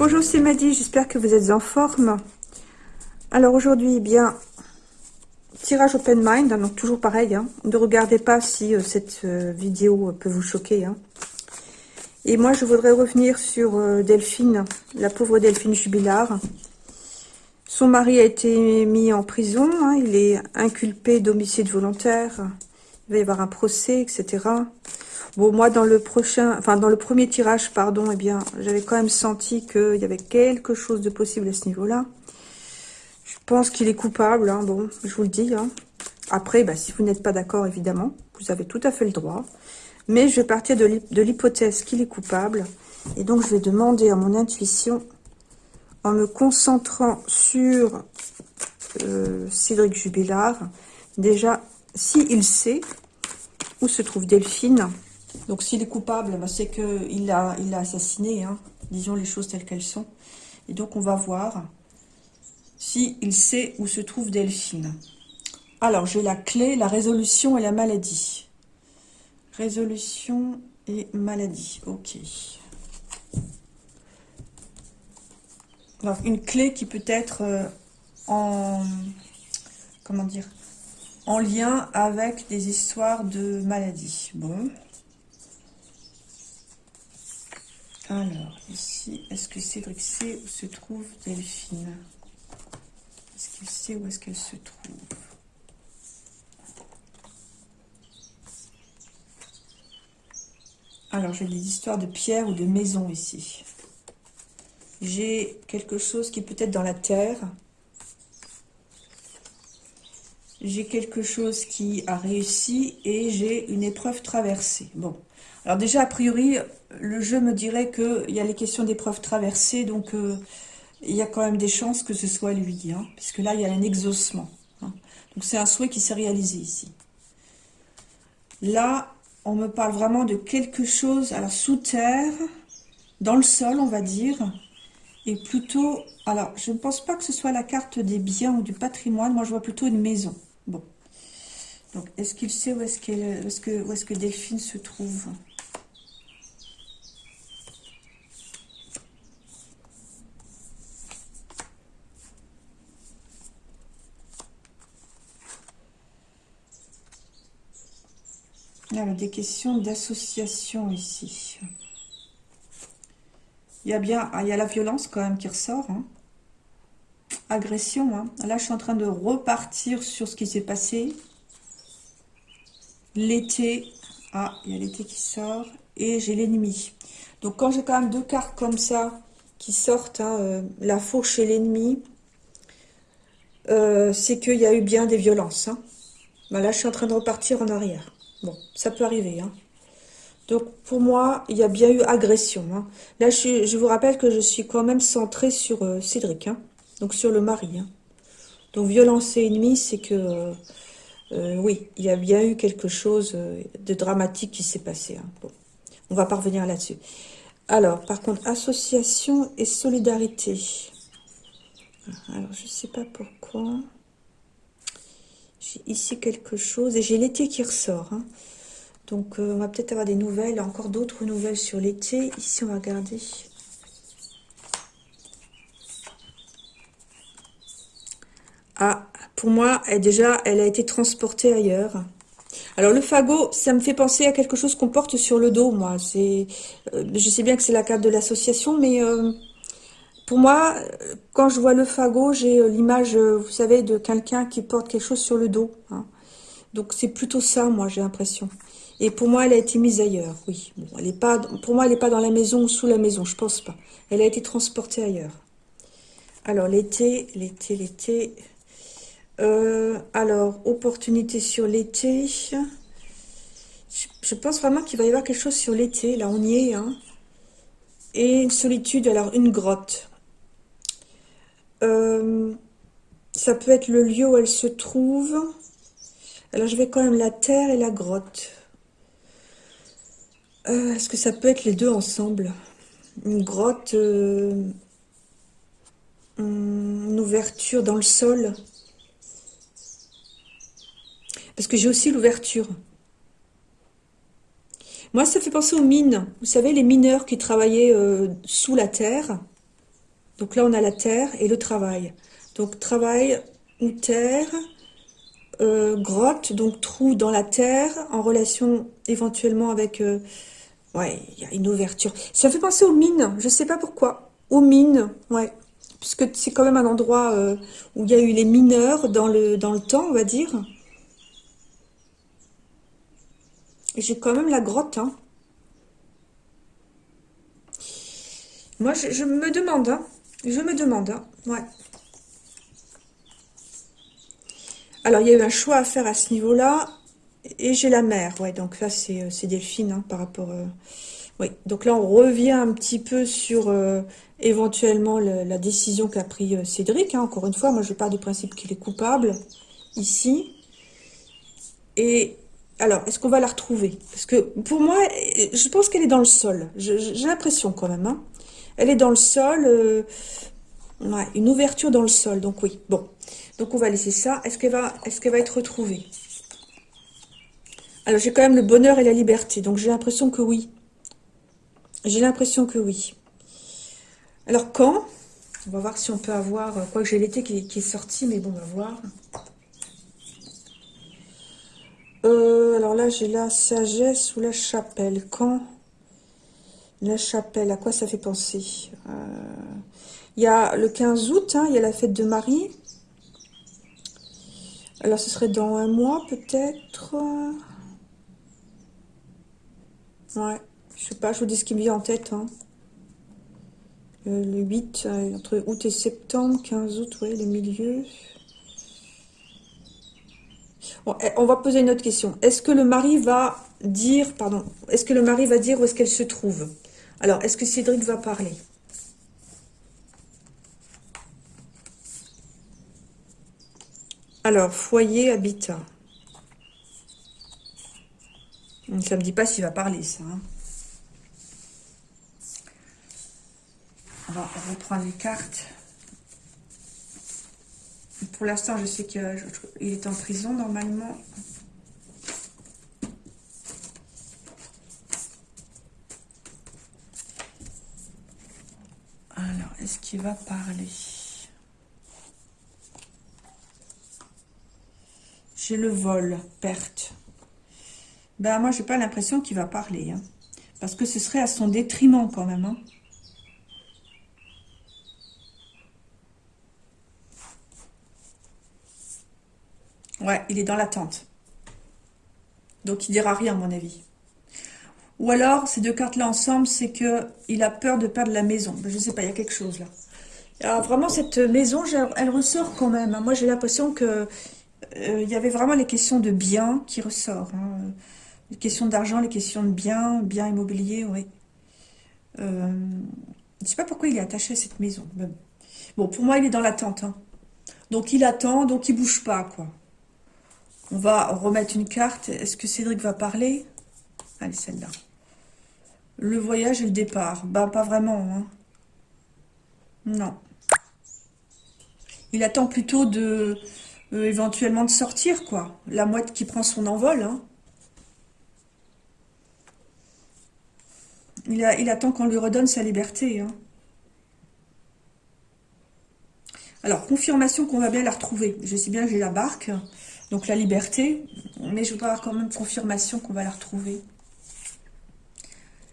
Bonjour, c'est Maddy, j'espère que vous êtes en forme. Alors aujourd'hui, eh bien, tirage open mind, hein, donc toujours pareil, hein. ne regardez pas si euh, cette euh, vidéo peut vous choquer. Hein. Et moi, je voudrais revenir sur euh, Delphine, la pauvre Delphine Jubilard. Son mari a été mis en prison, il est inculpé d'homicide volontaire, il va y avoir un procès, etc. Bon, moi, dans le prochain, enfin, dans le premier tirage, pardon, eh bien, j'avais quand même senti qu'il y avait quelque chose de possible à ce niveau-là. Je pense qu'il est coupable, hein, bon, je vous le dis. Hein. Après, bah, si vous n'êtes pas d'accord, évidemment, vous avez tout à fait le droit. Mais je vais partir de l'hypothèse qu'il est coupable. Et donc, je vais demander à mon intuition, en me concentrant sur euh, Cédric Jubilard, déjà, s'il sait où se trouve Delphine, donc s'il est coupable, bah, c'est qu'il l'a il assassiné, hein. disons les choses telles qu'elles sont. Et donc on va voir s'il sait où se trouve Delphine. Alors j'ai la clé, la résolution et la maladie. Résolution et maladie, ok. Alors une clé qui peut être euh, en... en lien avec des histoires de maladie. Bon. Alors, ici, est-ce que Cédric sait où se trouve Delphine? Est-ce qu'il sait où est-ce qu'elle se trouve? Alors, j'ai des histoires de pierre ou de maison ici. J'ai quelque chose qui peut être dans la terre. J'ai quelque chose qui a réussi et j'ai une épreuve traversée. Bon, alors déjà, a priori, le jeu me dirait qu'il y a les questions d'épreuves traversées, donc euh, il y a quand même des chances que ce soit lui, hein, puisque là, il y a un exaucement. Hein. Donc c'est un souhait qui s'est réalisé ici. Là, on me parle vraiment de quelque chose, alors sous terre, dans le sol, on va dire, et plutôt, alors je ne pense pas que ce soit la carte des biens ou du patrimoine, moi je vois plutôt une maison. Bon, donc est-ce qu'il sait où est-ce où est -ce que Delphine se trouve? Il y a des questions d'association ici. Il y a bien, ah, il y a la violence quand même qui ressort. Hein. Agression. Hein. Là, je suis en train de repartir sur ce qui s'est passé. L'été. Ah, il y a l'été qui sort. Et j'ai l'ennemi. Donc, quand j'ai quand même deux cartes comme ça qui sortent, hein, euh, la fourche et l'ennemi, euh, c'est qu'il y a eu bien des violences. Ben là, je suis en train de repartir en arrière. Bon, ça peut arriver. Hein. Donc, pour moi, il y a bien eu agression. Hein. Là, je, vous rappelle que je suis quand même centrée sur euh, Cédric. Hein. Donc, sur le mari. Hein. Donc, violence et ennemi, c'est que... Euh, euh, oui, il y a bien eu quelque chose de dramatique qui s'est passé. Bon, on va parvenir là-dessus. Alors, par contre, association et solidarité. Alors, je ne sais pas pourquoi. J'ai ici quelque chose et j'ai l'été qui ressort. Hein. Donc, euh, on va peut-être avoir des nouvelles, encore d'autres nouvelles sur l'été. Ici, on va regarder. Ah, pour moi, elle, déjà, elle a été transportée ailleurs. Alors, le fagot, ça me fait penser à quelque chose qu'on porte sur le dos, moi. C'est, euh, Je sais bien que c'est la carte de l'association, mais... Euh, pour moi, quand je vois le fagot, j'ai euh, l'image, euh, vous savez, de quelqu'un qui porte quelque chose sur le dos. Hein. Donc c'est plutôt ça, moi, j'ai l'impression. Et pour moi, elle a été mise ailleurs, oui. Bon, elle est pas, pour moi, elle n'est pas dans la maison ou sous la maison, je pense pas. Elle a été transportée ailleurs. Alors, l'été, l'été, l'été. Euh, alors, opportunité sur l'été. Je, pense vraiment qu'il va y avoir quelque chose sur l'été. Là, on y est. Hein. Et une solitude, alors une grotte. Euh, ça peut être le lieu où elle se trouve. Alors, je vais quand même la terre et la grotte. Euh, est-ce que ça peut être les deux ensemble? Une grotte, euh, une ouverture dans le sol. Parce que j'ai aussi l'ouverture. Moi, ça fait penser aux mines. Vous savez, les mineurs qui travaillaient sous la terre Donc là, on a la terre et le travail. Donc travail ou terre, euh, grotte, donc trou dans la terre, en relation éventuellement avec... Euh, ouais, il y a une ouverture. Ça fait penser aux mines, je sais pas pourquoi. Aux mines, ouais. Puisque c'est quand même un endroit euh, où il y a eu les mineurs dans le, dans le temps, on va dire. J'ai quand même la grotte, hein. Moi, je, me demande, hein. Je me demande, hein. Ouais. Alors, il y a eu un choix à faire à ce niveau-là. Et j'ai la mer, ouais, donc là, c'est euh, Delphine, hein, par rapport... Euh, oui, donc là, on revient un petit peu sur euh, éventuellement la décision qu'a pris Cédric. Hein. Encore une fois, moi, je pars du principe qu'il est coupable, ici. Et alors, est-ce qu'on va la retrouver? Parce que pour moi, je pense qu'elle est dans le sol. J'ai l'impression quand même. Hein. Elle est dans le sol. Ouais, une ouverture dans le sol. Donc oui, bon. Donc on va laisser ça. Est-ce qu'elle va, être retrouvée? Alors j'ai quand même le bonheur et la liberté. Donc j'ai l'impression que oui. J'ai l'impression que oui. Alors quand? On va voir si on peut avoir... Euh, quoi que j'ai l'été qui, est sorti, mais bon, on va voir. Euh, alors là, j'ai la sagesse ou la chapelle. Quand? La chapelle, à quoi ça fait penser? Euh, Il y a le 15 août, hein, il y a la fête de Marie. Alors, ce serait dans un mois, peut-être. Ouais, je sais pas, je vous dis ce qui me vient en tête. Hein. Euh, le 8, euh, entre août et septembre, 15 août, ouais, le milieu. Eh, on va poser une autre question. Est-ce que le mari va dire, pardon, est-ce que le mari va dire où est-ce qu'elle se trouve? Alors, est-ce que Cédric va parler? Alors, foyer, habitat. Ça me dit pas s'il va parler, ça. Hein. On va reprendre les cartes. Pour l'instant, je sais qu'il est en prison, normalement. Alors, est-ce qu'il va parler? Le vol, perte. Ben, moi, j'ai pas l'impression qu'il va parler. Hein. parce que ce serait à son détriment quand même. Hein. Ouais, il est dans l'attente. Donc, il dira rien, à mon avis. Ou alors, ces deux cartes-là ensemble, c'est que il a peur de perdre la maison. Ben, je sais pas, il y a quelque chose là. Vraiment, cette maison, elle ressort quand même. Hein. Moi, j'ai l'impression que il y avait vraiment les questions de biens qui ressortent. Hein. Les questions d'argent, les questions de biens, biens immobiliers, oui. Euh, je ne sais pas pourquoi il est attaché à cette maison. Bon, pour moi, il est dans l'attente. Hein. Donc, il attend, donc il bouge pas, quoi. On va remettre une carte. Est-ce que Cédric va parler? Allez, celle-là. Le voyage et le départ. Bah, pas vraiment. Hein. Non. Il attend plutôt de, euh, éventuellement de sortir, quoi. La mouette qui prend son envol, hein. Il, a, il attend qu'on lui redonne sa liberté, hein. Alors, confirmation qu'on va bien la retrouver. Je sais bien que j'ai la barque, donc la liberté, mais je voudrais avoir quand même confirmation qu'on va la retrouver.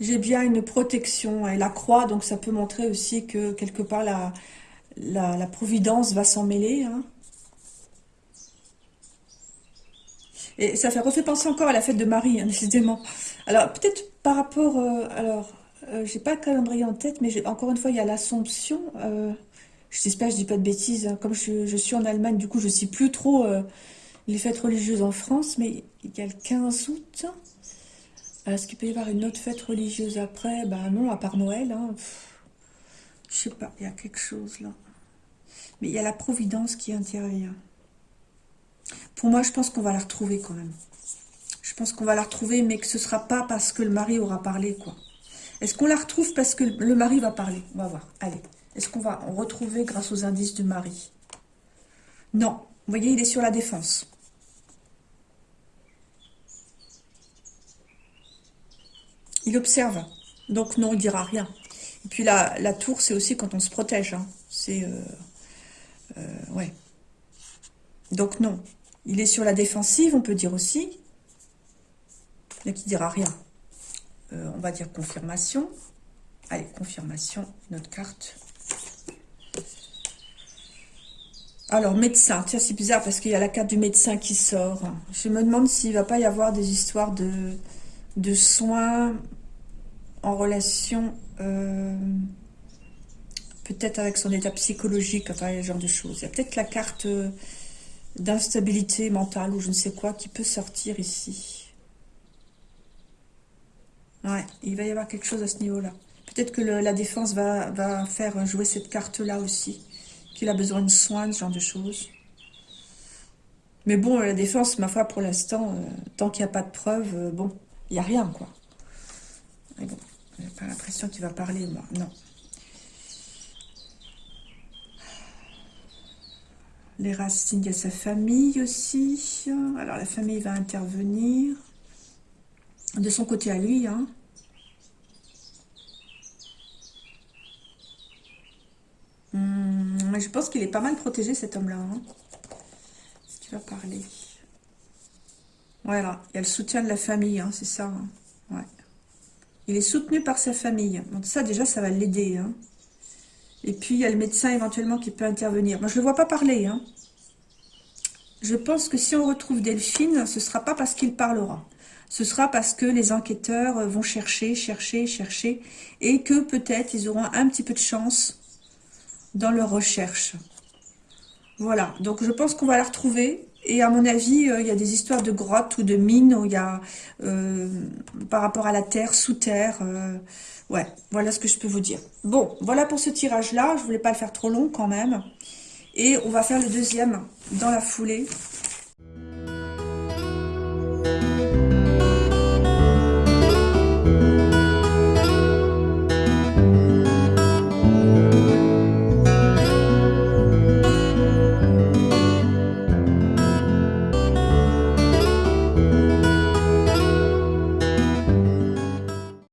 J'ai bien une protection et la croix, donc ça peut montrer aussi que quelque part la, la, providence va s'en mêler. Hein. Et ça fait refait penser encore à la fête de Marie, hein, décidément. Alors, peut-être par rapport... Euh, alors, euh, j'ai pas le calendrier en tête, mais encore une fois, il y a l'Assomption. Euh, J'espère je dis pas de bêtises. Hein. Comme je, suis en Allemagne, du coup, je sais plus trop euh, les fêtes religieuses en France, mais il y a le 15 août. Est-ce qu'il peut y avoir une autre fête religieuse après? Ben non, à part Noël. Hein. Je sais pas, il y a quelque chose là. Mais il y a la Providence qui intervient. Pour moi, je pense qu'on va la retrouver quand même. Je pense qu'on va la retrouver, mais que ce ne sera pas parce que le mari aura parlé, quoi. Est-ce qu'on la retrouve parce que le mari va parler? On va voir. Allez. Est-ce qu'on va retrouver grâce aux indices du mari? Non. Vous voyez, il est sur la défense. Il observe. Donc non, il dira rien. Et puis la, la tour, c'est aussi quand on se protège. Hein. C'est... Euh, euh, ouais. Donc non. Il est sur la défensive, on peut dire aussi. Mais qui dira rien. Euh, on va dire confirmation. Allez, confirmation, notre carte. Alors, médecin. Tiens, c'est bizarre parce qu'il y a la carte du médecin qui sort. Je me demande s'il va pas y avoir des histoires de, de soins en relation euh, peut-être avec son état psychologique, enfin, ce genre de choses. Il y a peut-être la carte euh, d'instabilité mentale ou je ne sais quoi qui peut sortir ici. Ouais, il va y avoir quelque chose à ce niveau-là. Peut-être que la défense va, va, faire jouer cette carte-là aussi. Qu'il a besoin de soins, ce genre de choses. Mais bon, la défense, ma foi, pour l'instant, euh, tant qu'il n'y a pas de preuves, bon, il n'y a rien, quoi. Mais bon, j'ai pas l'impression qu'il va parler, moi. Non. Les racines, il y a sa famille aussi. Alors, la famille va intervenir. De son côté à lui, hein. Hmm, je pense qu'il est pas mal protégé, cet homme-là. Hein. ce qu'il va parler? Voilà, il y a le soutien de la famille, hein, c'est ça. Hein. Il est soutenu par sa famille. Donc ça, déjà, ça va l'aider. Et puis, il y a le médecin éventuellement qui peut intervenir. Moi, je ne le vois pas parler. Hein. Je pense que si on retrouve Delphine, ce ne sera pas parce qu'il parlera. Ce sera parce que les enquêteurs vont chercher, chercher, chercher. Et que peut-être ils auront un petit peu de chance dans leur recherche. Voilà. Donc, je pense qu'on va la retrouver. Et à mon avis, euh, il y a des histoires de grottes ou de mines où il y a, euh, par rapport à la terre, sous terre. Euh, ouais, voilà ce que je peux vous dire. Bon, voilà pour ce tirage-là. Je voulais pas le faire trop long quand même. Et on va faire le deuxième dans la foulée.